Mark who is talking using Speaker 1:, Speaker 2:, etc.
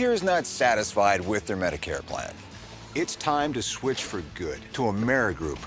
Speaker 1: here is not satisfied with their Medicare plan. It's time to switch for good to Amerigroup.